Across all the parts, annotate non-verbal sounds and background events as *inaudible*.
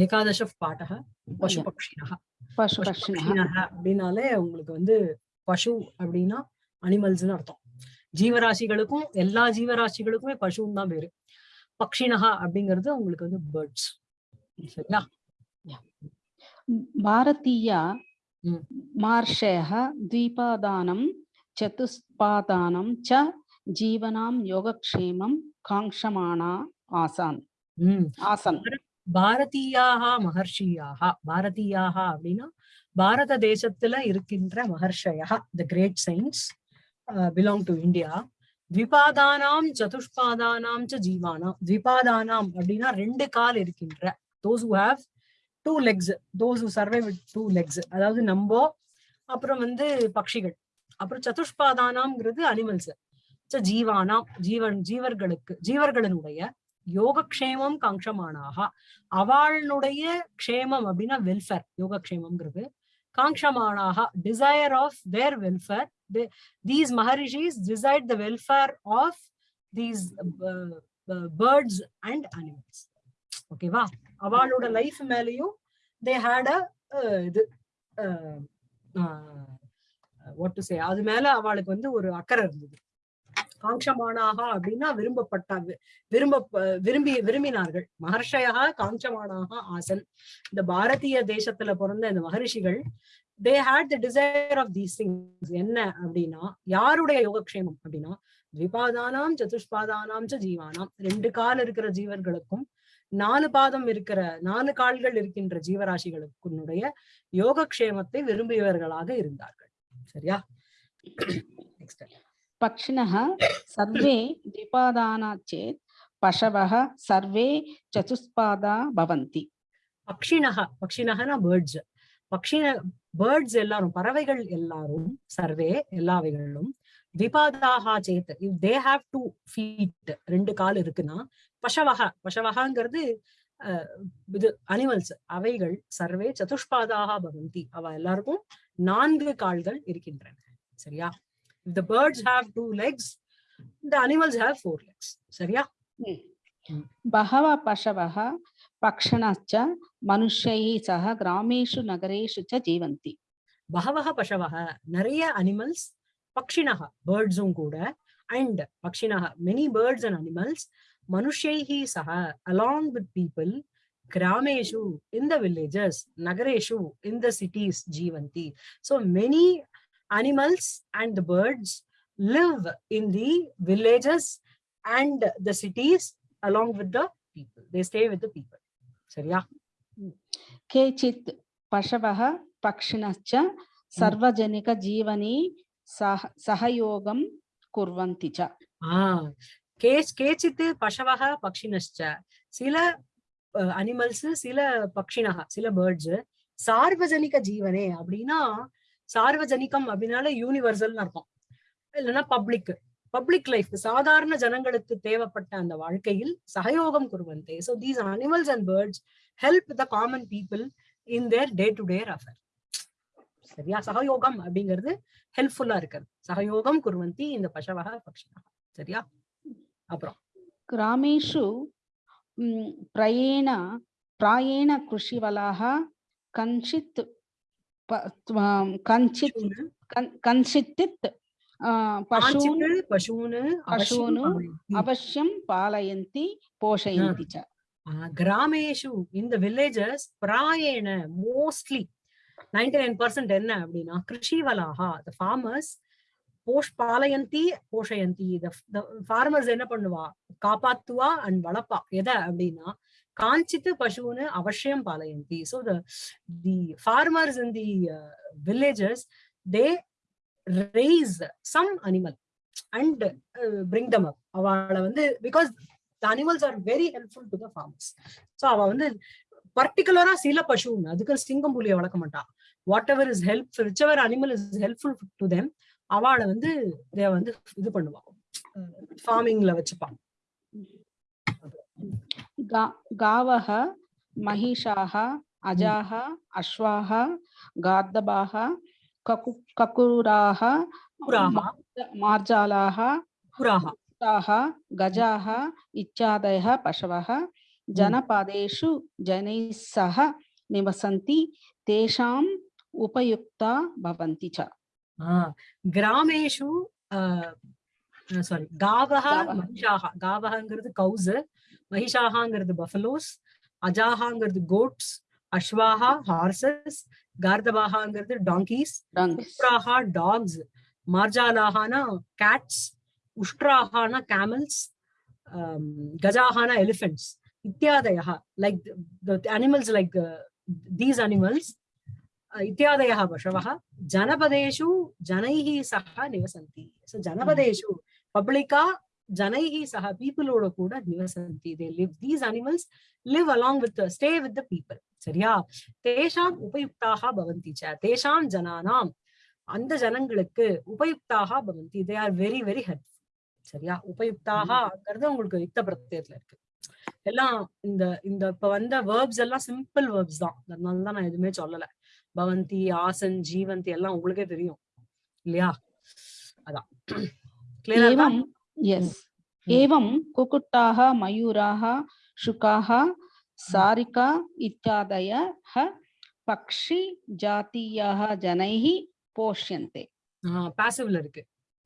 ஏகாதச பாட்டக பசு பக்ஷினஹ பசு பசு பக்ஷிணः பக்ஷினஹ அப்படின்னாலே உங்களுக்கு வந்து பசு அப்படின்னா அனிமல்ஸ்னு அர்த்தம் ஜீவராசிகளுக்கும் எல்லா ஜீவராசிகளுக்குமே பசுன்னு தான் பேரு பக்ஷினஹா அப்படிங்கிறது உங்களுக்கு வந்து பேர்ட்ஸ் சரியா भारतीया ம். मार्षयः द्विपादानं चतुष्पादानं च जीवनां योगक्षेमं काङ्क्षमाणा आसान् உம் आसन् பாரதியாக மகர்ஷியாக. பாரதியாக அப்படின்னா பாரத தேசத்துல இருக்கின்ற மகர்ஷயா. The great science belong to India த்விபாதானாம் சதுஷ்பாதானாம் ச ஜீவானாம் த்விபாதானாம் அப்படின்னா ரெண்டு கால் இருக்கின்ற. Those who have two legs those who survive with two legs அதாவது நம்போ அப்புறம் வந்து பட்சிகள் அப்புறம் சதுஷ்பாதானாம்ங்கிறது அனிமல்ஸ் ஜீவானாம் ஜீவன் ஜீவர்களுக்கு ஜீவர்களினுடைய யோகக்ஷேமம் காங்ஷமானாக அவளுடைய க்ஷேமம் அப்படின்னா வெல்ஃபேர் யோகக்ஷேமம்ங்கிறது. காங்ஷமானாக desire of their welfare these maharishis decide the welfare of these birds and animals ஓகேவா அவளோட லைஃப் மேலேயும் தே ஹேட் அ இது வாட் டு சே அது மேல அவளுக்கு வந்து ஒரு அக்கறை இருந்தது. காங்ஷமானாக அப்படின்னா விரும்பப்பட்ட விரும்ப விரும்பி விரும்பினார்கள். மகர்ஷயாக காஞ்சமானாக ஆசன். இந்த பாரதிய தேசத்துல பிறந்த இந்த மகரிஷிகள் they had the desire of these things என்ன அப்படின்னா யாருடைய யோகக்ஷேமம் அப்படின்னா த்விபாதானாம் சதுஷ்பாதானாம் ச ஜீவானாம் ரெண்டு கால் இருக்கிற ஜீவர்களுக்கும் நாலு பாதம் இருக்கிற நாலு கால்கள் இருக்கின்ற ஜீவராசிகளுக்குடைய யோகக்ஷேமத்தை விரும்பியவர்களாக இருந்தார்கள். சரியா? நெக்ஸ்ட் पक्षिणः सर्वे द्विपादाना चेत् पशवः सर्वे चतुष्पादा भवन्ति பக்ஷினக பக்ஷினகனா பேர்ட்ஸ் பக்ஷின பேர்ட்ஸ் எல்லாரும் பறவைகள் எல்லாரும் சர்வே எல்லாவைகளும் விபாதாக சேத் if they have two feet ரெண்டு கால் இருக்குன்னா பசவக பசவகங்கிறது அஹ், இது அனிமல்ஸ் அவைகள் சர்வே சதுஷ்பாதாக பவந்தி அவ எல்லாருக்கும் நான்கு கால்கள் இருக்கின்றன சரியா if the birds have two legs the animals have four legs சரியா बहवः पशवः पक्षिणश्च मनुष्यैः सह ग्रामेषु नगरेषु च जीवन्ति பகவக பசவக நிறைய அனிமல்ஸ் பக்ஷினக பேர்ட்ஸும் கூட and பக்ஷினக many birds and animals மனுஷைஹி சக along with people கிராமேஷு in the villages நகரேஷு in the cities Jeevanthi so many animals and the birds live in the villages and the cities along with the people. They stay with the people. Sariya? Kechit Pashavaha Pakshinacha Sarvajanika Jeevani Sahayogam Kurvanticha. Ah, கேச்சித்து பசவக பக்ஷினச்ச சில animals சில பக்ஷினக சில birds சார்வஜனிக ஜீவனே அப்படின்னா சார்வஜனிகம் அப்படின்னால யூனிவர்சல்னு அர்த்தம். இல்லைன்னா public public life சாதாரண ஜனங்களுக்கு தேவைப்பட்ட அந்த வாழ்க்கையில் சகயோகம் குருவந்தே so these animals and birds help the common people in their day to day affair சரியா? சகயோகம் அப்படிங்கிறது ஹெல்ப்ஃபுல்லா இருக்கிறது. சகயோகம் குருவந்தி இந்த பசவக பக்ஷனாக சரியா? அப்புறம். கிராமேஷு பிரயேண பிராயேண கிருஷிவலாக கஞ்சித் कञ्चित् प- त्व- कञ्चित् பசுன்னு, कन्- कञ्चित् आ, पशून् காஞ்சித்து பசுன்னு அவசியம் பசுன்னு பாலயந்தி. अवश्यं पालयन्ति पोषयन्ति च ஆஹ் கிராமேஷு இந்த villages பிராயேண mostly ninety nine percent என்ன அப்படின்னா கிருஷிவலாகா த ஃபார்மர்ஸ் போஷ் பாலயந்தி போஷயந்தி த ஃபார்மர்ஸ் என்ன பண்ணுவா காப்பாத்துவா அண்ட் வளர்ப்பா எதை அப்படின்னா காஞ்சித்து பசுன்னு அவசியம் பாலயந்தி so the the farmers in the villagers they raise some animal and uh, bring them up. அவளை வந்து because the animals are very helpful to the farmers. So அவ வந்து பர்டிகுலரா சில பசுன்னு அதுக்கு சிங்கம் புலியை வளர்க்க மாட்டான் whatever is help whichever animal is helpful to them அவளை வந்து தே வந்து இது பண்ணுவா. ஃபார்மிங்ல வச்சுப்பான் गा गावः महिषाः अजाः अश्वाः गार्दभाः ककु ककुराः புறாக मार्ज- मार्जालाः புறாக ताः गजाः इत्यादयः पशवः जनपदेषु जनैः सह निवसन्ति तेषाम् उपयुक्ता भवन्ति च ஆஹ் கிராமேஷு சாரி காவஹ காவஹ. மகிஷாக காவஹங்கிறது கவுஸ் மகிஷாகாங்கிறது பஃபலோஸ் அஜாகாங்கிறது quotes அஸ்வாஹா horses கார்தபாகாங்கிறது donkeys donkeys. உஷ்ட்ராஹா tax மார்ஜாலாஹானா Gates உஷ்ட்ராஹானா camels கஜாஹானா elephants இத்தியாதயः like the animals like uh, these animals uh, इत्यादयः पशवः जनपदेषु जनैः सह निवसन्ति so जनपदेषु पब्लिका Janaihi saha, பீப்புளோட கூட நிவசந்தி they live. These animals live along with, the, stay with the people. சரியா? தேஷாம் உபயுக்தாக பவந்தி ச. தேஷாம் ஜனானாம். அந்த ஜனங்களுக்கு உபயுக்தாக பவந்தி. They are very very helpful. சரியா? உபயுக்தாகங்கிறது உங்களுக்கு யுக்த பிரத்தியத்துல இருக்கு. எல்லாம் இந்த இந்த இப்ப வந்த வேர்ப்ஸ் எல்லாம் சிம்பிள் வேர்ப்ஸ் தான் அதனால தான் நான் எதுவுமே சொல்லல பவந்தி ஆசன் ஜீவந்தி எல்லாம் உங்களுக்கே தெரியும் இல்லையா அதான் கிளியரா இருக்கா एवं yes एवं कुक्कुटाः मयूराः शुकाः सारिका इत्यादयः पक्षिजातीयाः जनैः पोष्यन्ते பாசிவ்ல இருக்கு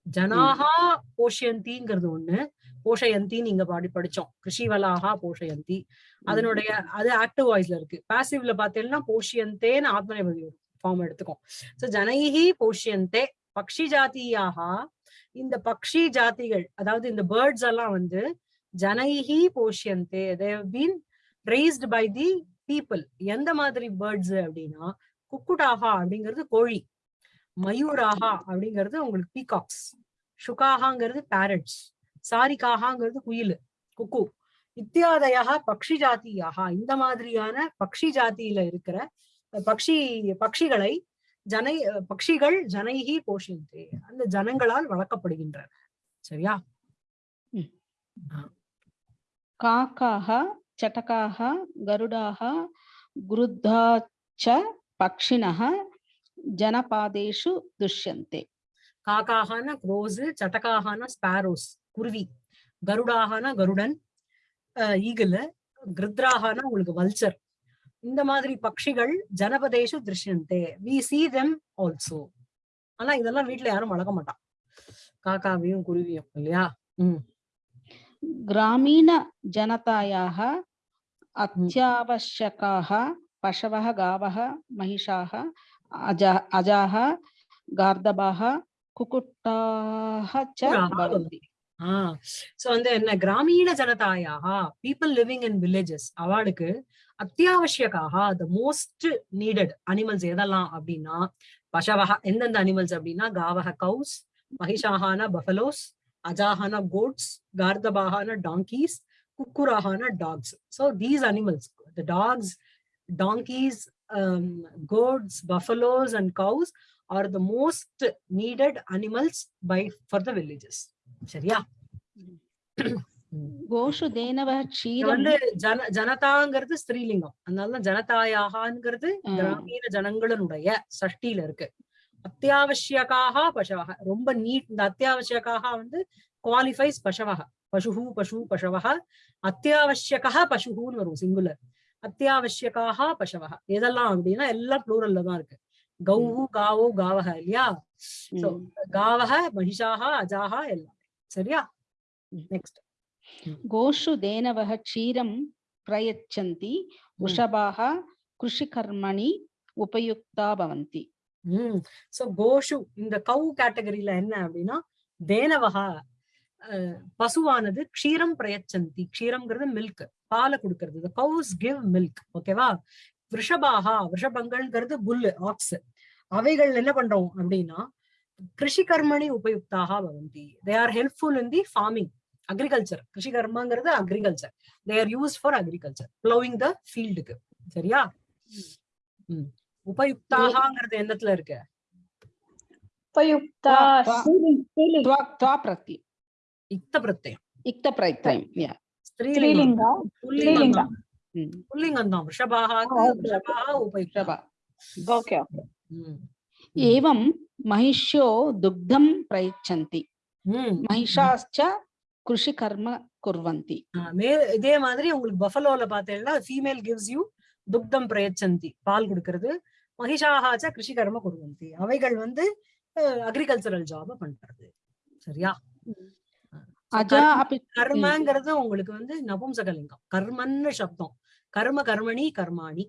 ஜனாஹா போஷயந்திங்கிறது ஒண்ணு போஷயந்தின்னு இங்க பாடி படிச்சோம் கிருஷிவலாகா போஷயந்தி அதனுடைய அது ஆக்டிவ் வாய்ஸ்ல இருக்கு பாசிவ்ல பாத்தீங்கன்னா போஷியந்தேன்னு ஆத்மநேபதி ஃபார்ம் எடுத்துக்கும் சோ ஜனைஹி போஷியந்தே பக்ஷி ஜாத்தியாக இந்த பக்ஷி ஜாதிகள் அதாவது இந்த பேர்ட்ஸ் எல்லாம் வந்து ஜனகி போஷியந்தே they've been raised by the people எந்த மாதிரி பேர்ட்ஸ் அப்படின்னா குக்குடாகா அப்படிங்கிறது கோழி மயூராகா அப்படிங்கிறது உங்களுக்கு பீகாக்ஸ் சுகாகாங்கிறது பேரட்ஸ் சாரிகாகாங்கிறது குயில் குக்கு. இத்தியாதையாக பக்ஷி ஜாத்தியாக இந்த மாதிரியான பக்ஷி ஜாதியில இருக்கிற பக்ஷி பக்ஷிகளை ஜனை பக்ஷிகள் ஜனைகி கோஷியந்தே அந்த ஜனங்களால் வளர்க்கப்படுகின்றன. சரியா? காக்காக சட்டகாக கருடாக குருத்தாச்ச பக்ஷினக ஜனபாதேஷு துஷ்யந்தே. காக்காகனா க்ரோஸ் சட்டகாகனா ஸ்பாரோஸ் குருவி. கருடாகனா கருடன் ஈகிள் கிருத்ராகனா உங்களுக்கு வல்ச்சர் இந்த மாதிரி பக்ஷிகள் ஜனபதேஷு திருஷ்யந்தே. வி சி தெம் ஆல்சோ ஆனா இதெல்லாம் வீட்டுல யாரும் வளர்க்க மாட்டான். காக்காவையும் குருவியும் இல்லையா? உம் கிராமீண ஜனதாயாக அத்தியாவசியக்காக பசவக காவக மகிஷாக அஜா அஜாக கார்தபாக குக்குட்டாக சோ வந்து என்ன? கிராமீண ஜனதாயாக பீப்புள் லிவிங் இன் வில்லேஜஸ் அவாளுக்கு அத்தியாவசியக்காக த மோஸ்ட் நீடட் அனிமல்ஸ் எதெல்லாம் அப்படின்னா பசவக எந்தெந்த அனிமல்ஸ் அப்படின்னா காவக கவுஸ் மகிஷாகான பஃபலோஸ் அஜாகான கோட்ஸ் கார்தபாகான donkeys குக்குராகான dogs so these animals the dogs donkeys um, goats buffaloes and cows are the most needed animals by for the villages. சரியா? *clears throat* கோஷு தேனவ வந்து ஜன ஜனதாங்கிறது ஸ்திரீலிங்கம். அதனாலதான் ஜனதாயாகாங்கிறது கிராமீண ஜனங்களுடைய சஷ்டியில இருக்கு. அத்தியாவசியக்காக பசவக ரொம்ப நீட் இந்த அத்தியாவசியக்காக வந்து குவாலிஃபைஸ் பசவக பசுஹு பசு பசவக அத்தியாவசியக்கா பசுஹுன்னு வரும் சிங்குலர் அத்தியாவசியக்காக பசவக எதெல்லாம் அப்படின்னா எல்லாம் ப்ளூரல்ல தான் இருக்கு. கௌஹு காவோ காவக இல்லையா? காவக மகிஷாக அஜாக எல்லாம். சரியா? நெக்ஸ்ட் கோஷு தேனவக க்ஷீரம் பிரயச்சந்தி ரிஷபாக கிருஷிகர்மணி உபயுக்தா பவந்தி. சோ கோஷு இந்த கவு கேட்டகரியில என்ன அப்படின்னா தேனவகா பசுவானது க்ஷீரம் பிரயச்சந்தி. க்ஷீரம்ங்கிறது மில்க் பாலை கொடுக்கறது. த கவுஸ் கிவ் மில்க் ஓகேவா விஷபாகா விஷபங்கள்ங்கிறது புல்லு ஆக்ஸ் அவைகள் என்ன பண்றோம் அப்படின்னா கிருஷி கர்மணி உபயுக்தாக பவந்தி. They are helpful in the farming agriculture Krishi கர்மங்கிறது agriculture they are use for agriculture ploughing the ஃபீல்டுக்கு சரியா ம் உபயுக்தாகங்கிறது எந்தத்துல இருக்கு उपयुक्ता त्वा- स्त्रीलिङ्ग स्त्रीलिङ्ग त्वा त्वा प्रत्यय இக்த பிரத்யம் इक्तप्रत्ययं yeah. ஸ்திரீலிங்கம் स्त्रीलिङ्ग புல்லிங்கம் स्त्रीलिङ्ग தான் ம். புல்லிங்கம் தான் விஷபாகாக்கு Ah, okay, okay. விஷபாக உபயுக்தா Vrishabha okay okay ம். एवं महिष्यो दुग्धं प्रयच्छन्ति ம். கிருஷி கர்ம குர்வந்தி இதே மாதிரி உங்களுக்கு பஃபலோல பாத்தீங்கன்னா ஃபீமேல் கிவ்ஸ் யூ துக்தம் பிரயச்சந்தி பால் கொடுக்கறது மகிஷாகாச்சா கிருஷி கர்ம குருவந்தி அவைகள் வந்து அக்ரிகல்ச்சரல் ஜாப பண்றது சரியா கர்மங்கிறது உங்களுக்கு வந்து நபும்சகலிங்கம் கர்மன்னு சப்தம் கர்ம கர்மணி கர்மாணி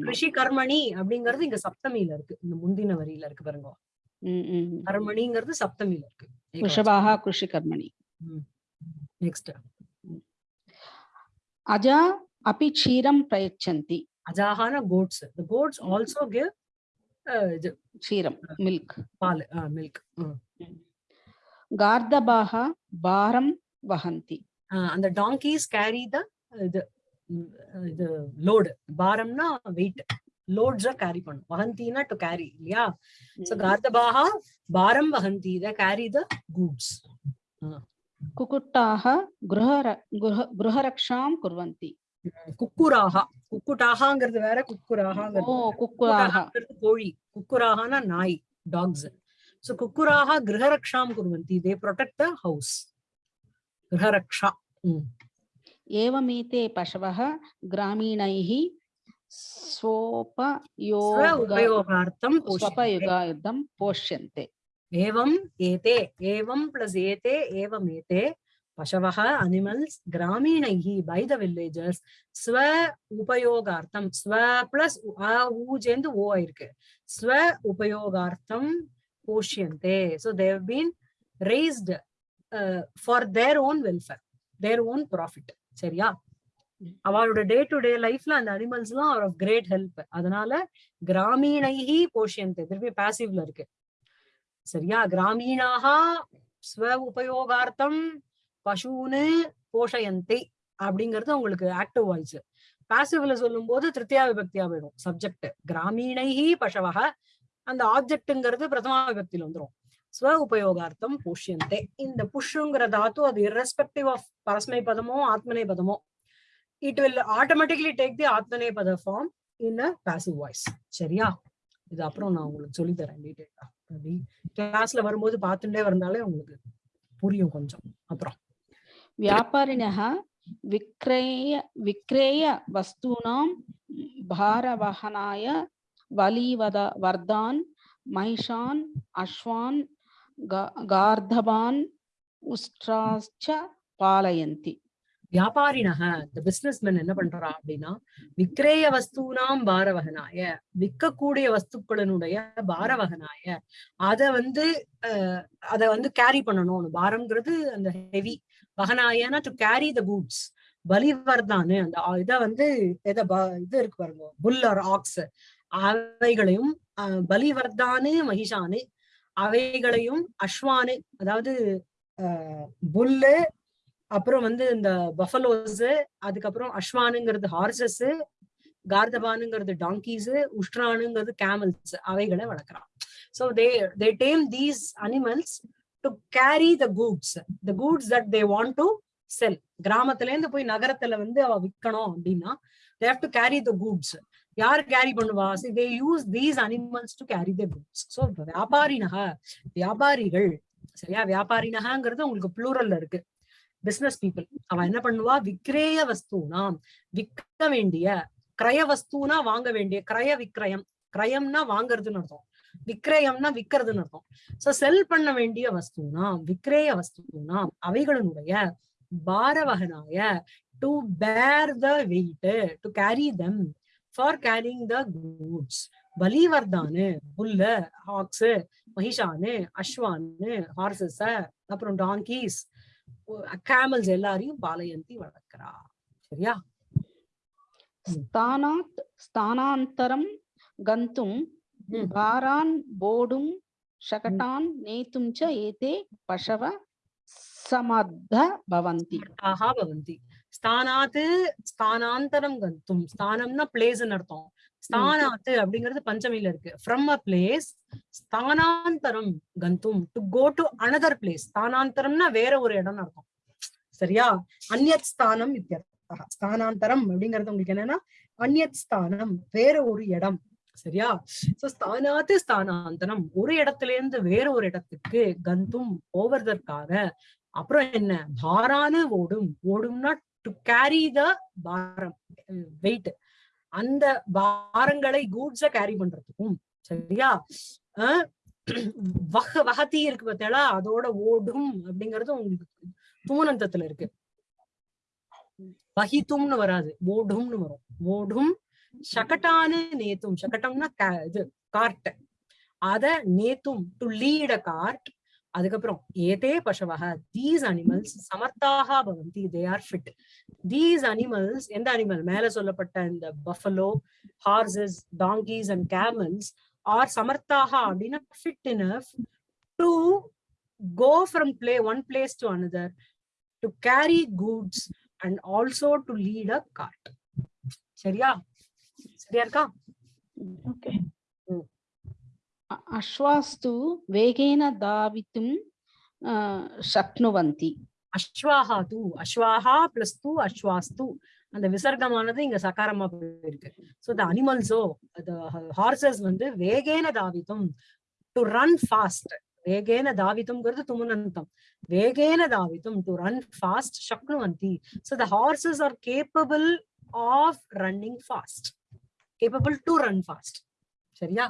கிருஷி கர்மணி அப்படிங்கறது இங்க சப்தமியில இருக்கு இந்த முந்தின வரியில இருக்கு பாருங்க கர்மணிங்கிறது சப்தமியில இருக்கு ரிஷபாக கிருஷி கர்மணி நெக்ஸ்ட் அஜா அப்பி க்ஷீரம் பிரயச்சந்தி அஜாகான goats the goats also give இது க்ஷீரம் மில்க் பால் மில்க் கார்தபாக பாரம் வஹந்தி அந்த டாங்கீஸ் கேரி த இது ம், இது லோடு பாரம்னா weight லோட்ஸ் கேரி பண்ணும் வஹந்தினா டு கேரி இல்லையா சோ கார்தபாகா பாரம் வஹந்தி த கேரி த கூட்ஸ் குக்குட்டாக கிருஹ கிருஹ கிருஹரக்ஷாம் குர்வந்தி குக்குராகா குக்குட்டாகாங்கிறது வேற ஓ குக்குராகாங்கிறது வேற. குக்குராக குக்குராகாங்கிறது கோழி குக்குராகானா நாய் டாக்ஸ் சோ குக்குராக கிரகரக்ஷாம் குர்வந்தி தே ப்ரொடெக்ட் த ஹவுஸ் கிரகரக்ஷா ம். एवमेते पशवः ग्रामीणैः स्वोपयोगार्थं स्वपयोगार्थं पोष्यन्ते एवम् एते एवं प्लस् एते एवम् एते पशवः अनिमल्स् ग्रामीणैः बै द विल्लेजर्स् स्व उपयोगार्थं स्व प्लस् அ ஊ சேர்ந்து ஓ ஆயிருக்கு ஸ்வ உபயோகார்த்தம் போஷியந்தே so they've been raised uh, for their own welfare, their own profit. சரியா அவளோட டே டு டே லைஃப்ல அந்த அனிமல்ஸ் எல்லாம் ஆர் ஆஃப் கிரேட் ஹெல்ப் அதனால கிராமீணைஹி போஷியந்தே திருப்பி பாசிவ்ல இருக்கு. சரியா? கிராமீணாக ஸ்வ உபயோகார்த்தம் பசுன்னு போஷயந்தை அப்படிங்கிறது உங்களுக்கு ஆக்டிவ் வாய்ஸ் பாசிவ்ல சொல்லும் போது திருத்தியா விபக்தியா போயிடும். சப்ஜெக்ட் கிராமீணைஹி பசவக அந்த ஆப்ஜெக்ட்ங்கிறது பிரதமா விபக்தியில வந்துரும். ஸ்வ உபயோகார்த்தம் போஷியந்தே. இந்த புஷ்ங்கிற தாத்து அது இரஸ்பெக்டிவ் ஆஃப் பரஸ்மை பதமோ ஆத்மனை பதமோ it will automatically take the atmanepada form in a passive voice. சரியா? இது அப்புறம் நான் உங்களுக்கு சொல்லி தரேன் டீடைலா அப்படி கிளாஸ்ல வரும்போது பார்த்துட்டே வரனாலே உங்களுக்கு புரியும் கொஞ்சம். அப்புறம். வியாபாரிணக விக்ரய விக்ரய வஸ்தூனாம் பாரவகனாய வலிவத வர்தான் மைஷான் அஸ்வான் கார்தபான் உஷ்டாச்ச பாலயந்தி. வியாபாரினக இந்த பிசினஸ்மேன் என்ன பண்றா அப்படின்னா விக்ரேய வஸ்தூனாம் பாரவகனாய விற்கக்கூடிய வஸ்துக்களினுடைய பாரவகனாய. அத வந்து அஹ் அத வந்து கேரி பண்ணணும். பாரம்ங்கிறது அந்த ஹெவி வகனாயனா டு கேரி த கூட்ஸ் பலிவர்தானு அந்த இத வந்து எதை இது இருக்கு பாருங்க புல் ஆர் ஆக்ஸ் அவைகளையும் அஹ், பலிவர்தானு மகிஷானு. அவைகளையும் அஸ்வானு அதாவது புல்லு அப்புறம் வந்து இந்த பஃபலோஸ் அதுக்கப்புறம் அஸ்வானுங்கிறது ஹார்சஸ் கார்தபானுங்கிறது டாங்கீஸ் உஷ்ட்ரானுங்கிறது கேமல்ஸ் அவைகளை வளர்க்குறான் so they they tame these animals to carry the goods the goods that they want to sell கிராமத்துல இருந்து போய் நகரத்துல வந்து அவ விற்கணும் அப்படின்னா they have to carry the goods யார் கேரி பண்ணுவா? They use these animals to carry the goods so வியாபாரினக வியாபாரிகள் சரியா? வியாபாரினகங்கிறது உங்களுக்கு ப்ளூரல்ல இருக்கு. பிசினஸ் பீப்புள் அவ என்ன பண்ணுவா? விக்ரேய வஸ்தூனா விற்க வேண்டிய கிரய வஸ்தூனா வாங்க வேண்டிய கிரய விக்ரயம் கிரயம்னா வாங்குறதுன்னு அர்த்தம். விக்ரயம்னா விக்கிறதுன்னு அர்த்தம். சோ செல் பண்ண வேண்டிய வஸ்தூனா விக்ரேய வஸ்தூனா அவைகளினுடைய பாரவகனாய to bear the weight to carry them for carrying the goods பலிவர்தானு bull hugs மகிஷானு அஸ்வானு ஹார்சஸ் அப்புறம் டாங்கீஸ் கேமல்ஸ் எல்லாரையும் பாலயந்தி வளர்க்கிறா சரியா स्थानात् स्थानान्तरं गन्तुं ம். भारान् बोढुं शकटान् नेतुं च एते पशव समर्थ भवन्ति ஆஹா பவந்தி ஸ்தானாத்து ஸ்தானாந்தரம் கந்தும் ஸ்தானம்னா பிளேஸ்ன்னு அர்த்தம் ஸ்தானாத்து அப்படிங்கிறது பஞ்சமியில இருக்கு. ஃப்ரம் அ பிளேஸ் ஸ்தானாந்தரம் கந்தும். To go to another place ஸ்தானாந்தரம்னா வேற ஒரு இடம்னு அர்த்தம். சரியா? அந்நத் ஸ்தானம் இத்தியர்த்தா ஸ்தானாந்தரம் அப்படிங்கிறது உங்களுக்கு என்னன்னா அந்நத் ஸ்தானம் வேற ஒரு இடம். சரியா? சோ ஸ்தானாத்து ஸ்தானாந்தரம். ஒரு இடத்துல இருந்து வேற ஒரு இடத்துக்கு கந்தும் போவதற்காக. அப்புறம் என்ன? பாரான ஓடும். ஓடும்னா டு கேரி த பாரம் வெயிட் அந்த பாரங்களை கூட்ஸ கேரி பண்றதுக்கும் சரியா? அஹ் வக வகத்தி இருக்கு பார்த்தீங்களா அதோட ஓடும் அப்படிங்கறது உங்களுக்கு தூணந்தத்துல இருக்கு. வகித்தும்னு வராது ஓடும்னு வரும். ஓடும் சகட்டானு நேத்தும் சகட்டம்னா இது கார்ட் அத நேத்தும் டு லீட் அ கார்ட் அதுக்கப்புறம் ஏதே பசவக தீஸ் அனிமல்ஸ் சமர்த்தாக பவந்தி they are fit these animals எந்த அனிமல் மேல சொல்லப்பட்ட இந்த buffalo horses donkeys and camels are சமர்த்தாக அப்படின்னா fit enough to go from play one place to another to carry goods and also to lead a cart சரியா? சரியா இருக்கா? Okay. అశ్వాస్తు వేగేన தாவித்தும் శక్నువంతి அஸ்வாஹா தூ அஸ்வாஹா plus தூ அஸ்வாஸ்து அந்த விசர்க்கமானது இங்க சகாரமா போயிருக்கு. ஸோ த அனிமல்ஸோ த ஹார்சஸ் வந்து வேகேன தாவித்தும் டு ரன் ஃபாஸ்ட் வேகேன தாவித்தும்ங்கிறது துமுனந்தம். வேகேன தாவித்தும் to run fast சக்னுவந்தி so the horses are capable of running fast capable to run fast சரியா?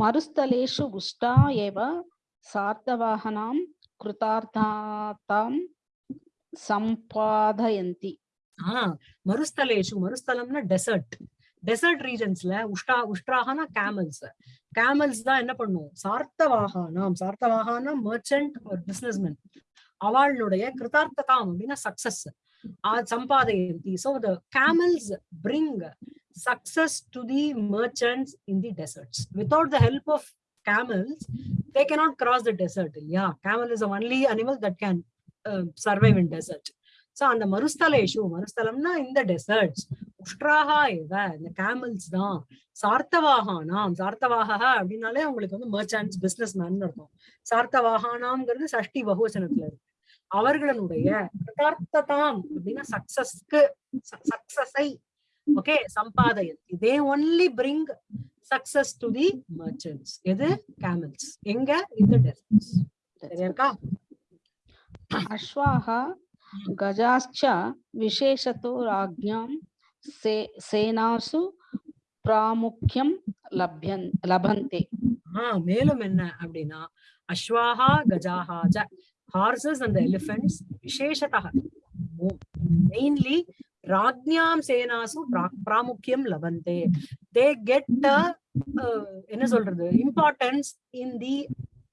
மருஸ்தலேஷு உஷ்டா ஏவ சார்த்தவாகனாம் கிருதார்த்தாம் சம்பாதயந்தி. மருஸ்தலேஷு மருஸ்தலம்னா டெசர்ட் டெசர்ட் ரீஜன்ஸ்ல உஷ்டா உஷ்டாகனா கேமல்ஸ் கேமல்ஸ் தான் என்ன பண்ணும்? சார்த்தவாகானாம் சார்த்தவாகானா மர்ச்சன்ட் பிசினஸ்மேன் அவளுடைய கிருதார்த்ததாம் அப்படின்னா success சம்பாதயந்தி. So the camels bring success to the merchants in the deserts without the help of camels they cannot cross the desert. Yeah camel is the only animal that can uh, survive in desert. So அந்த மருஸ்தலேஷு மருஸ்தலம்னா இந்த desserts உஷ்ட்ராகா இவ இந்த camels தான். சார்த்தவாகானாம் சார்த்தவாகா அப்படின்னாலே உங்களுக்கு வந்து merchants business man அர்த்தம். சார்த்தவாகானாம்ங்கிறது சஷ்டி பகுவச்சனத்துல இருக்கு. அவர்களுடைய கிருதார்த்ததாம் அப்படின்னா சக்சஸ்க்கு சக்சஸை ஓகே சம்பாதயன் இதே only bring success to the merchants எது கேமல்ஸ் எங்க இந்த டெசர்ட்ஸ் சரியா இருக்கா अश्वाः गजाश्च विशेषतो राज्ञां से सेनासु प्रामुख्यं लभ्यन् लभन्ते ஆஹ் மேலும் என்ன அப்படின்னா அஸ்வாஹா கஜாஹா ஜ ஹார்சஸ் அந்த எலிஃபென்ட்ஸ் விசேஷத்தக மெயின்லி ராஜ்யாம் சேனாசு பிராமுக்கியம் லவந்தே. தே கெட் என்ன சொல்றது? Importance in the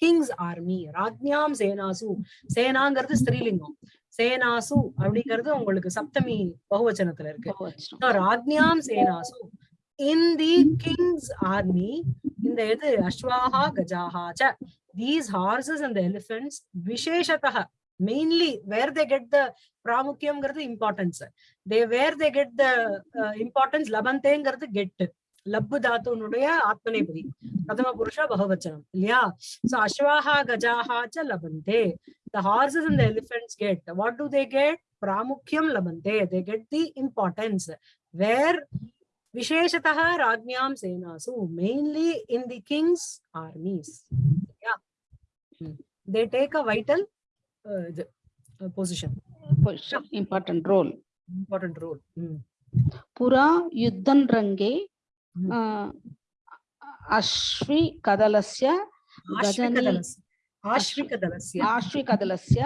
king's army ராஜ்யாம் சேனாசு சேனாங்கிறது ஸ்திரீலிங்கம் சேனாசு அப்படிங்கிறது உங்களுக்கு சப்தமி பகுவச்சனத்துல இருக்கு. ராஜ்யாம் சேனாசு இன் தி கிங்ஸ் ஆர்மி இந்த எது? அஸ்வாகா கஜாகா ச தீஸ் ஹார்சஸ் அண்ட் எலிபென்ட்ஸ் விசேஷத்தக. mainly where they get the pramukyam the importance. They where they get the uh, importance labanteng the get. Labbu dhatu nudaya atmanepri prathama purusha bahuvachanam illaya so ashvaha gajaha cha labante the horses and the elephants get. What do they get? Pramukyam labante they get the importance. Where visheshatah ragnyam senasu mainly in the king's armies. Yeah hmm. they take a vital இது position important role important role புறா யுத்தன் range Asvi கதலஸ்ய ஆஷ்வி கதலஸ்ய.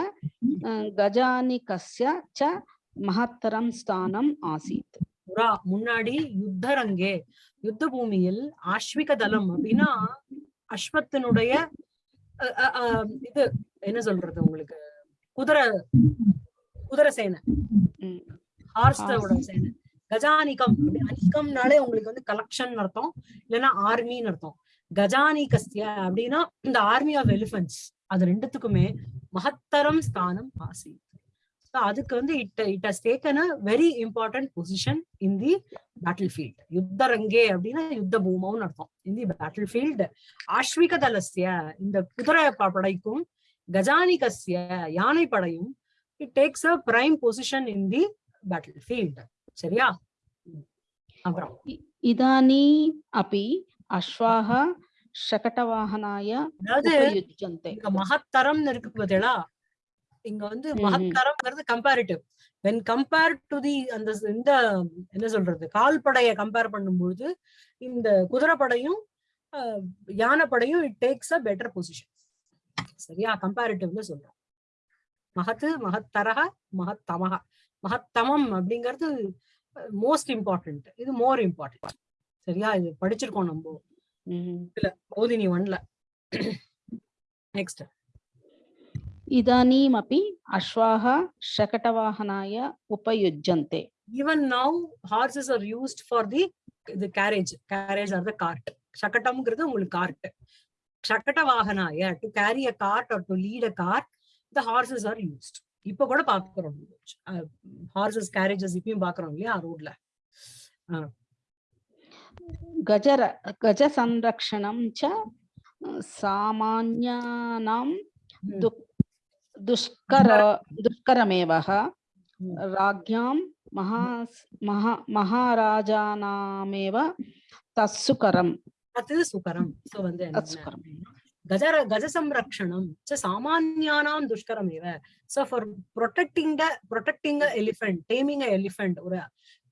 கஜானி கஸ்ய ச மகத்தரம் ஸ்தானம் ஆசித். புறா முன்னாடி யுத்தரங்கே யுத்த பூமியில் ஆஷ்விக தலம் அப்படின்னா அஸ்வத்தினுடைய இது என்ன சொல்றது உங்களுக்கு? குதிரை குதிரை சேனை. ஹார்ஸோட சேனை. கஜானிகம் அனிகம்னாலே உங்களுக்கு வந்து கலெக்ஷன் அர்த்தம். இல்லைன்னா ஆர்மின்னு அர்த்தம். கஜானிகஸ்ய அப்படின்னா இந்த ஆர்மி ஆஃப் எலிபென்ட்ஸ் அது ரெண்டுத்துக்குமே மகத்தரம் ஸ்தானம் ஆசி அதுக்கு வந்து it it has taken a very important position in the battlefield யுத்த ரங்கே அப்படின்னா யுத்த பூமம்னு அர்த்தம். இன் தி பேட்டில் ஃபீல்ட் ஆஷ்விக தலஸ்ய இந்த குதிரை படைக்கும் கஜானிகஸ்ய யானை படையும் it takes a prime position in the battlefield சரியா? அப்புறம். இதானி அபி அஸ்வாக சகடவாகனாய அதாவது மகத்தரம் இருக்கு பார்த்தீங்களா இங்க வந்து மகத்தரம்ங்கிறது comparative when compare to the அந்த இந்த என்ன சொல்றது கால்படைய கம்பேர் பண்ணும்போது இந்த குதிரப்படையும் யானை படையும் it takes a better position சரியா? கம்பேரிட்டிவ்ல சொல்றோம். மகத்து மகத்தரக மகத்தமக மகத்தமம் அப்படிங்கிறது மோஸ்ட் இம்பார்ட்டன்ட் இது மோர் இம்பார்ட்டன்ட் சரியா? இது படிச்சிருக்கோம் நம்ம. இல்ல மோதினி ஒன்ல. நெக்ஸ்ட் இதானீமப்பி அஸ்வாக ஷகடவாகனாய உபயுஜ்யந்தே even now horses are used for the இது carriage carriage or the cart ஷகட்டம்ங்கிறது உங்களுக்கு cart Shakatavahanaya, to carry a cart or to lead a cart, the horses are used. இப்போ கூட பார்க்குறோம் ஹார்சஸ் கேரேஜஸ் இப்பயும் பார்க்குறோம் இல்லையா ரோட்ல గజర గజ సంరక్షణం చ సామాన్యానాం దుష్కర దుష్కరమేవ రాజ్యాం మహా మహా మహారాజానామేవ அது சுகரம். சோ வந்து கஜர கஜ சம்ரக்ஷணம். ச சாமானியானாம் துஷ்கரம் இவ. So for protecting protecting elephant taming elephant ஒரு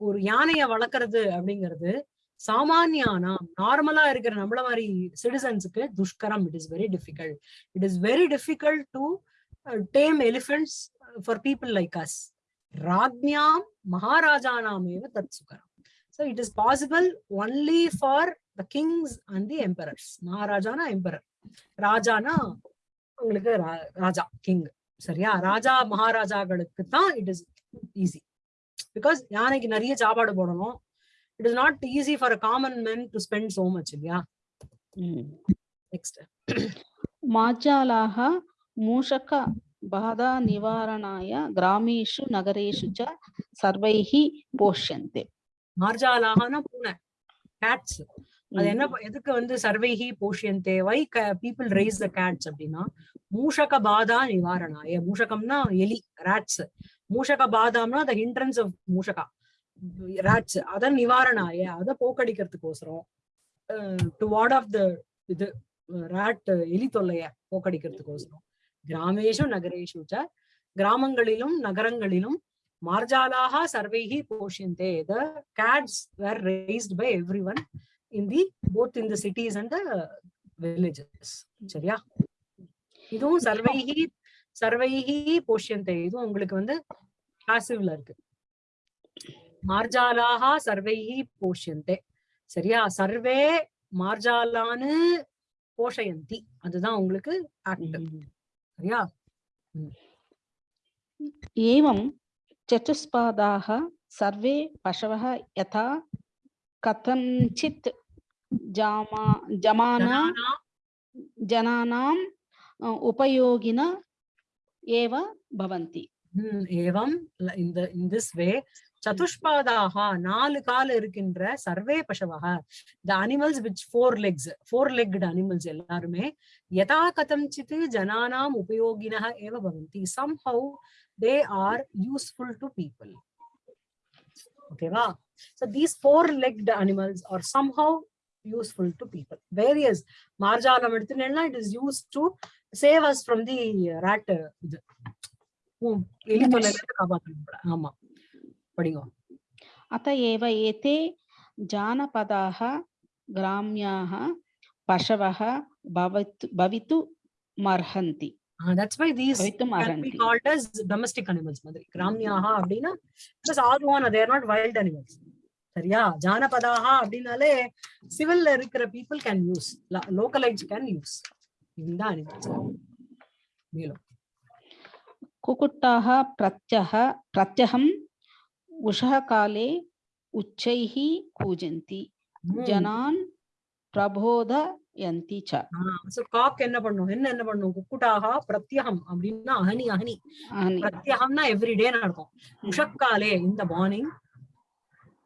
ஒரு யானைய வளர்க்கறது அப்படிங்கிறது சாமானியானாம் நார்மலா இருக்கிற நம்மள மாதிரி சிட்டிசன்ஸுக்கு துஷ்கரம். It is very difficult it is very difficult to tame elephants for people like us ராஜ்ஞாம் மகாராஜானாமேவ தத் சுகரம். So it is possible only for the kings and the emperors மகாராஜானா emperor ராஜானா உங்களுக்கு ராஜா கிங் சரியா? ராஜா மகாராஜாக்களுக்கு தான் இட் இஸ் ஈஸி பிகாஸ் யானைக்கு நிறைய சாப்பாடு போடணும். It is not easy for a common men to spend so much இல்லையா? நெக்ஸ்ட் மாஜாலாக மூஷக బాధా నివారణాయ గ్రామేషు నగరేషు చ సర్వైహి పోష్యంతే మార్జాలాహన పూన క్యాట్స్ அது என்ன ப- எதுக்கு வந்து சர்வைஹி போஷியந்தே why people raise the cats அப்படின்னா மூஷக பாதா நிவாரணாய மூஷகம்னா எலி ராட்ஸ் மூஷக பாதாம்னா த ஹிண்ட்ரன்ஸ் ஆஃப் மூஷகா. ராட்ஸ் அத நிவாரணாய அத போக்கடிக்கிறதுக்கோசரம் டு வார்ட் ஆஃப் த இது ராட் எலி தொல்லைய போக்கடிக்கிறதுக்கோசரம். கிராமேஷு நகரேஷு ச கிராமங்களிலும் நகரங்களிலும் மார்ஜாலாக சர்வைஹி போஷியந்தே த. cats were raised by everyone. in the both in the cities and the villages சரியா இதுவும் சர்வைஹி சர்வைஹி போஷ்யந்தே இதுவும் உங்களுக்கு வந்து பாசிவ்ல இருக்கு மார்ஜாலாக சர்வைஹி போஷ்யந்தே சரியா சர்வே மார்ஜாலான்னு போஷயந்தி அதுதான் உங்களுக்கு ஆக்ட் சரியா एवं चतुष्पादाः सर्वे पशवः यथा कथञ्चित् जामा जमाना ஜனானா जनानाम् अ, उपयोगिन एव भवन्ति ம், ஏவம் ல- இந்த in this way சதுஷ்பாதாக நாலு கால் இருக்கின்ற சர்வே பசவக the animals which four legs four legged animals எல்லாருமே யதா கதஞ்சித் ஜனானாம் உபயோகினः ஏவ பவந்தி somehow they are useful to people ஓகேவா so these four legged animals are somehow useful to people. Various Marjana eduthunnella, it is used to save us from the rat. ஆமா படிங்க அத்த ஏவ ஏதே ஜானபதாக கிராமியாக பசவக பவத்து that's why these can be called as domestic animals gramyaha abdina because all one they are not wild animals. சரியா ஜானபதாஹா அப்படின்னாலே சிவில்ல இருக்கிற people can use localites can use இந்த animals மேலும் कुकुटाः प्रत्यः प्रत्यहम् उषः काले उच्चैः कूजन्ति ம். जनान् प्रबोधयन्ति च சோ காக் என்ன பண்ணும் என்ன என்ன பண்ணும் குக்குட்டாகா பிரத்யகம் அப்படின்னா அஹனி அஹனி अनि பிரத்யகம்னா எவ்ரிடே நடக்கும் உஷக்காலே இந்த மார்னிங்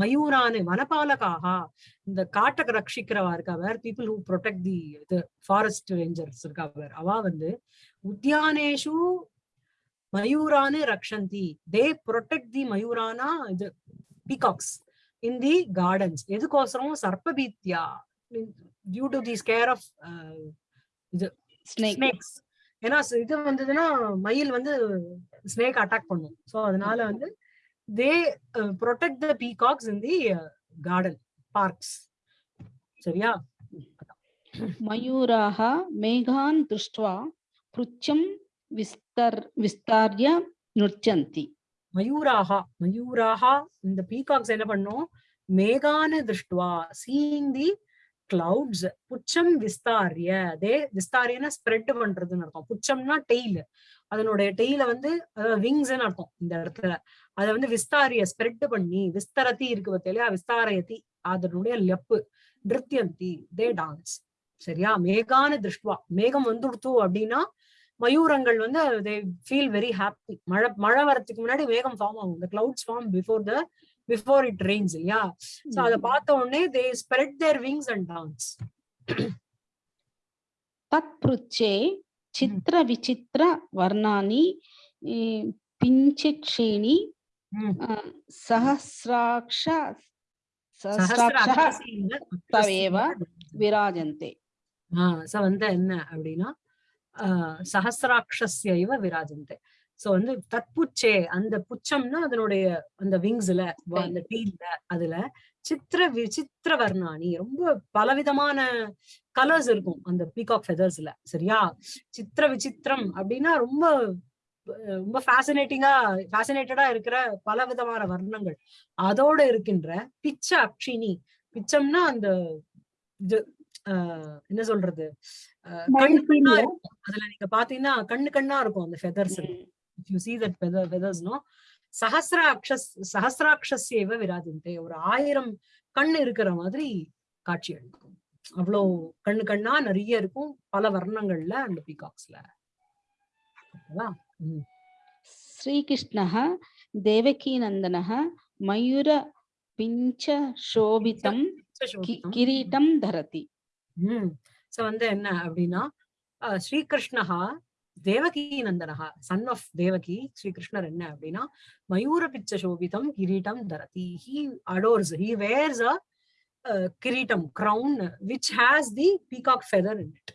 மயூரானு வனபாலகாக. இந்த காட்டை ரட்சிக்கிறவா இருக்கா where people who protect the இது ஃபாரஸ்ட் ரேஞ்சர்ஸ் இருக்கா வேர் அவ வந்து உத்தியானேஷு மயூரானு ரக்ஷந்தி. தே ப்ரொடெக்ட் தி மயூரானா இது பீகாக்ஸ் இன் தி கார்டன்ஸ் எதுக்கோசரம்? சர்ப்பபீத்யா due to the scare of snake. Snakes ஏன்னா ஸ் இது வந்ததுன்னா மயில் வந்து ஸ்னேக் அட்டாக் பண்ணும். சோ அதனால வந்து they uh, protect the peacocks in the uh, garden parks. சரியா? மயூராக மேகான் திருஷ்டுவா பிருச்சம் விஸ்தர் விஸ்தாரிய நுட்சந்தி. மயூராக மயூராக இந்த பீகாக்ஸ் என்ன பண்ணும்? மேகான திருஷ்டுவா சீயிங் தி கிளவுட்ஸ் புச்சம் விஸ்தாரிய. அதே விஸ்தாரியனா ஸ்ப்ரெட் பண்றதுன்னு அர்த்தம். புச்சம்னா டெய்ல் அதனுடைய டெய்ல வந்து விங்ஸ்ன்னு அர்த்தம் இந்த இடத்துல. அதை வந்து விஸ்தாரிய ஸ்ப்ரெட் பண்ணி விஸ்தரத்தி இருக்கு பத்தியா விஸ்தாரயத்தி அதனுடைய லெப்பு நிருத்தியந்தி தே டான்ஸ் சரியா? மேகான திருஷ்டுவா. மேகம் வந்துடுத்து அப்படின்னா மயூரங்கள் வந்து தே ஃபீல் வெரி ஹாப்பி மழை மழை வரத்துக்கு முன்னாடி மேகம் ஃபார்ம் ஆகும். இந்த clouds form before the before it rains இல்லையா சோ அத பார்த்த உடனே they spread their wings and dance தத் புருச்சே சித்திர hmm. விசித்திர வர்ணானி பிஞ்சக்ஷேணி சஹசிராட்ச சஹசிராட்சேவ விராஜந்தே. சோ வந்து என்ன அப்படின்னா சஹசிராட்சஸ்ய இவ விராஜந்தே. சோ வந்து தத்புச்சே அந்த புச்சம்னா அதனுடைய அந்த விங்ஸ்ல அந்த டீல்ல அதுல சித்திர விசித்திர வர்ணாணி. ரொம்ப பலவிதமான கலர்ஸ் இருக்கும் அந்த பீகாக் ஃபெதர்ஸ்ல சரியா? சித்திர விசித்திரம் அப்படின்னா ரொம்ப ரொம்ப ஃபேசினேட்டிங்கா ஃபேசினேட்டடா இருக்கிற பல விதமான வர்ணங்கள். அதோட இருக்கின்ற பிச்ச அக்ஷினி. பிச்சம்னா அந்த இது என்ன சொல்றது? கண்ணு கண்ணா இருக்கும். அதுல நீங்க பாத்தீங்கன்னா கண்ணு கண்ணா இருக்கும் அந்த feathers you see that feather feathers no? சஹசிராட்சஸ் சஹசிராட்சஸ்யவ விராஜந்தே ஒரு ஆயிரம் கண் இருக்கிற மாதிரி காட்சி அளிக்கும். அவ்வளோ கண்ணு கண்ணா நிறைய இருக்கும். பல வர்ணங்கள்ல அந்த பீகாக்ஸ்ல. ஸ்ரீகிருஷ்ணா தேவகி நந்தனஹ மயூர பிஞ்ச சோபிதம் கிரீட்டம் தரதி. சோ வந்து என்ன அப்படின்னா ஸ்ரீகிருஷ்ணஹா தேவகி நந்தனஹா சன் ஆஃப் தேவகி ஸ்ரீகிருஷ்ணர் என்ன அப்படின்னா மயூர பிச்ச சோபிதம் கிரீட்டம் தரதி. He adores he wears a கிரீட்டம் crown which has the peacock feather in it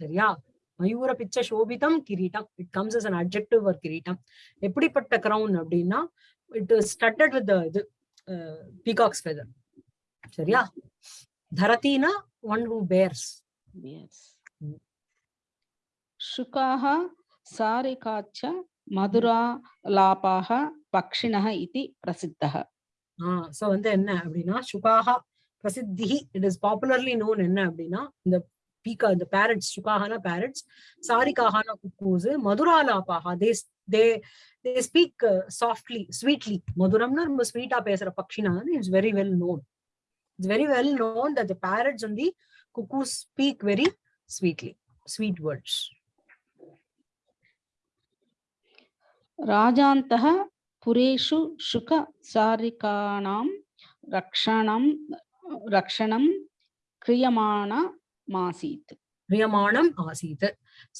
சரியா? மயூர பிச்ச சோபிதம் கிரீட்டம் it comes as an objective or கிரீட்டம் எப்படிப்பட்ட கிரவுன் அப்படின்னா இட் இஸ் ஸ்டட்டட் வித் இது பீகாக்ஸ் ஃபெதர் சரியா? தரத்தினா one who bears Yes. Mm. शुकाः सारिकाच्च मधुरालापाः पक्षिणः इति प्रसिद्धः ஆஹ் சோ வந்து என்ன அப்படின்னா சுகாஹா பிரசித்தி இட் இஸ் பாப்புலர்லி நோன் என்ன அப்படின்னா இந்த பீக்கா இந்த parrots சுகாஹான parrots சாரிகாஹான cuckoos மதுராலாபாஹா they they they speak softly sweetly மதுரம்னா ரொம்ப ஸ்வீட்டா பேசுற பக்ஷினா it's very well known it's very well known that the parrots and the cuckoos speak very sweetly sweet words ராஜாந்தக புரேஷு சுக சாரிகாணாம் ரக்ஷணம் ரக்ஷணம் கிரியமான மாசீத். பிரியமானம் ஆசீத்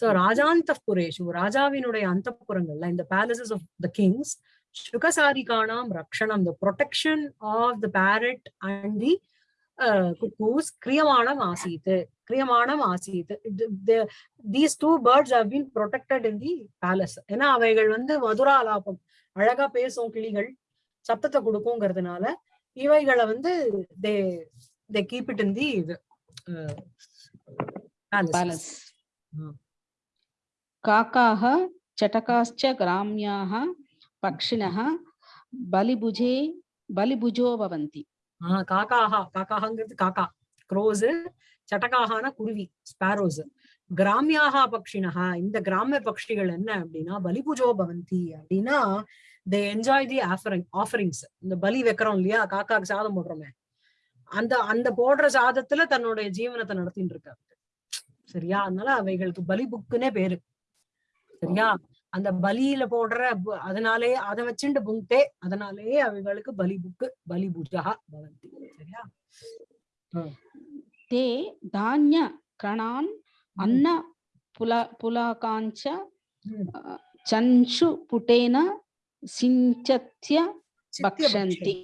சோ ராஜாந்த புரேஷு ராஜாவினுடைய அந்த புறங்கள்ல இந்த பேலசஸ் ஆஃப் த கிங்ஸ் சுகசாரிகானாம் ரக்ஷணம் the protection of the parrot and the cuckoos கிரியமானம் ஆசீத் கிரியமானம் ஆசீத் these two birds have been protected in the palace ஏன்னா அவைகள் வந்து மதுராலாபம் அழகா பேசும் கிளிகள் சத்தத்தை கொடுக்குங்கிறதுனால இவைகளை வந்து தே தே கீப் இட் இன் தி இது பேலஸ் பேலஸ் ம். काकाः चटकाश्च ग्राम्याः पक्षिणः बलिभुजे बलिभुजो भवन्ति ஆஹ் காக்காஹா காக்காஹாங்கிறது காக்கா. க்ரோஸ் சட்டகாகான குருவி ஸ்பேரோஸ் கிராமியாகா பக்ஷினஹா இந்த கிராமிய பக்ஷிகள் என்ன அப்படின்னா பலிபுஜோ பவந்தி அப்படின்னா they enjoy the offering offerings இந்த பலி வைக்கிறோம் இல்லையா காக்காக்கு சாதம் போடுறோமே. அந்த அந்த போடுற சாதத்துல தன்னுடைய ஜீவனத்தை நடத்திட்டு இருக்காரு சரியா? அதனால அவைகளுக்கு பலி புக்குன்னே பேரு. சரியா? அந்த பலியில போடுற அதனாலே அதை வச்சுண்டு புங்கே அதனாலேயே அவங்களுக்கு பலி புக்கு பலி பூஜா பவந்தி. சரியா? தே தானிய கணான் அன்ன புல புலாகாஞ்ச சஞ்சு புட்டேன சிஞ்சத்திய பக்ஷந்தி.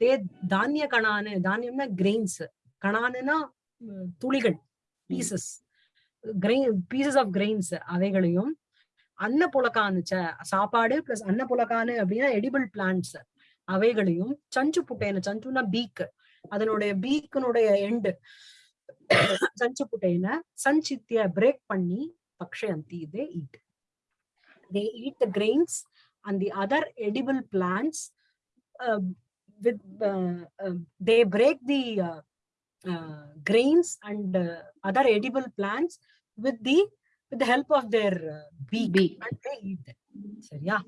தே தானிய கணானு தானியம்னா கிரெயின்ஸ் கணானுனா துளிகள் pieces grain pieces of grains அவைகளையும் அன்ன புலக்கானு ச- சாப்பாடு பிளஸ் அன்ன புலக்கானு அப்படின்னா எடிபிள் பிளான்ட்ஸ் அவைகளையும் சஞ்சு புட்டேன சஞ்சுனா பீக் அதனுடைய பீக்கனுடைய எண்டு சஞ்சு புட்டேன சஞ்சித்திய பிரேக் பண்ணி பக்ஷயந்தி they eat they eat the grains and the other edible plants uh, with uh, uh, they break the uh, uh, grains and uh, other edible plants with the with the help of their uh, beak, beak. But they eat them. So, yeah.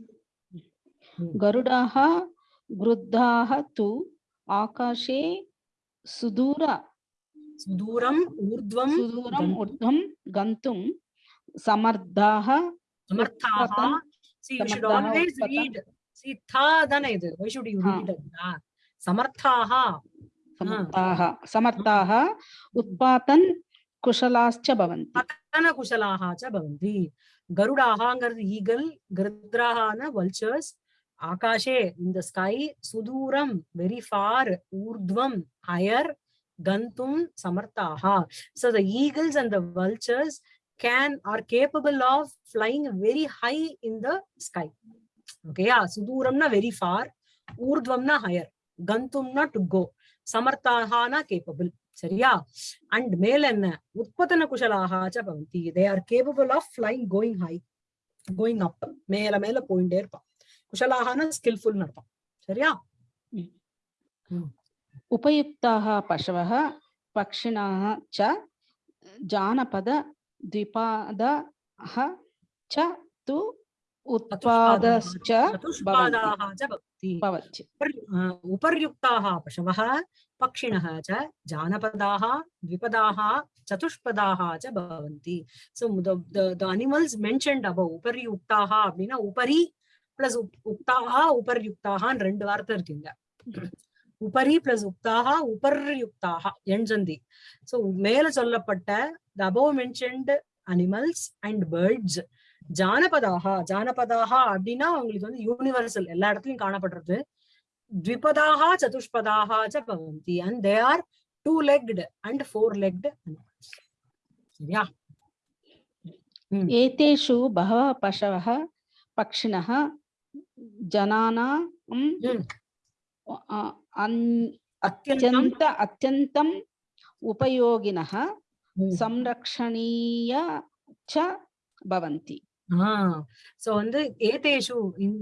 Hmm. Garudaha Gruddaha tu Akashe Sudura Suduram Urdvam Suduram Urdvam Gantum Samardaha Samarthaha See, you should always read. See, tha dana idu. Why should you read that? Samarthaha. Samarthaha. Samarthaha. Utpatan कुशलाश्च भवन्ति பத்தனகுஷலாக ச பவந்தி. கருடாகாங்கிறது eagle கிருத்ராகான vultures ஆகாஷே இந்த sky சுதூரம் very far ஊர்துவம் ஹயர் கந்தும் சமர்த்தாகா so the eagles and the vultures can are capable of flying very high in the sky ஓகேயா சுதூரம்னா வெரி ஃபார் ஊர்துவம்னா ஹயர் கந்தும்னா டு கோ சமர்த்தாகனா கேப்பபிள் சரியா அண்ட் மேல என்ன உற்பத்தன குஷலாக ச பவந்தி they are capable of flying going high going up மேல மேல போயிட்டே இருப்பான் குஷலாகனா ஸ்கில்ஃபுல் அர்த்தம் சரியா उपयुक्ताः पशवः पक्षिणः च जानपद द्विपादः च तु उत्पादश्च சதுஷ்பாதாக ச பவந்தி भवति उपर्- अ, उपर्युक्ताः पशवः पक्षिणः च जानपदाः द्विपदाः चतुष्पदाः च भवन्ति so the, the, the animals mentioned above உபரியுக்தாக அப்படின்னா உபரி பிளஸ் உக்தாக உபர்யுக்தாகன்னு ரெண்டு வார்த்தை இருக்குங்க உபரி பிளஸ் உக்தாக உபர்யுக்தாக எண்சந்தி சோ மேல சொல்லப்பட்ட the above mentioned animals and birds ஜானபதாக ஜானபதாக அப்படின்னா அவங்களுக்கு வந்து யூனிவர்சல் எல்லா இடத்துலயும் காணப்படுறது द्विपदाः चतुष्पदाः च भवन्ति and they are two legged and four legged एतेषु बहवः पशवः पक्षिणः जनानां अत्यन्त. अत्यन्तम् संरक्षणीय च सो வந்து ஏதேஷு இன்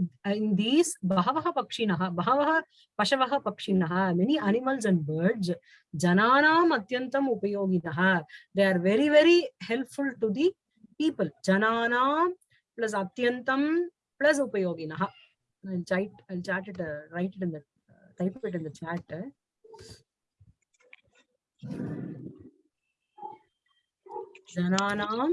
தீஸ் பகவஹ பக்ஷிணஹ பகவஹ பசவஹ பக்ஷிணஹ many animals and birds ஜனானாம் அத்யந்தம் உபயோகிதஹ they are very very helpful to the people ஜனானாம் plus அத்யந்தம் plus உபயோகினஹ I'll chat, I'll chat it, uh, write it in the, uh, type it in the chat. Uh. Jananam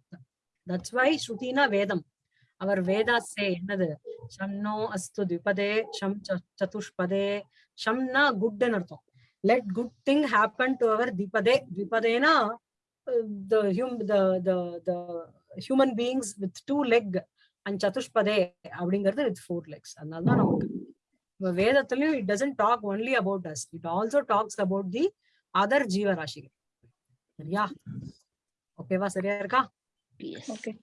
that's why ஸ்ருதினா வேதம் our வேதாஸ்ஸே என்னது? ஷம்னோ அஸ்து த்விபதே ஷம் சதுஷ்பதே ஷம்னா குட்னு அர்த்தம். Let good thing happen to our திபதே திபதேனா the Hume the the the human beings with two leg and சதுஷ்பதே அப்படிங்கிறது with four legs அதனால தான் நமக்கு இப்ப வேதத்திலயும் it doesn't talk only about us it also talks about the other ஜீவராசிகள். சரியா? ஓகேவா சரியா இருக்கா? Yes. Okay.